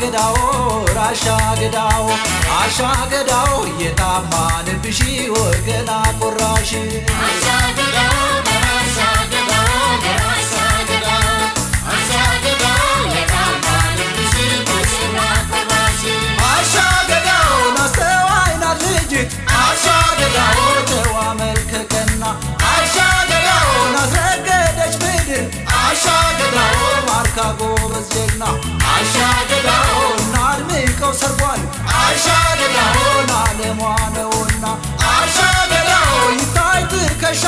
ገዳው ራሻ ገዳው አሻ ገዳው የታማ ልብሺ ወገና ቆራሽ Chicago, Brazil now.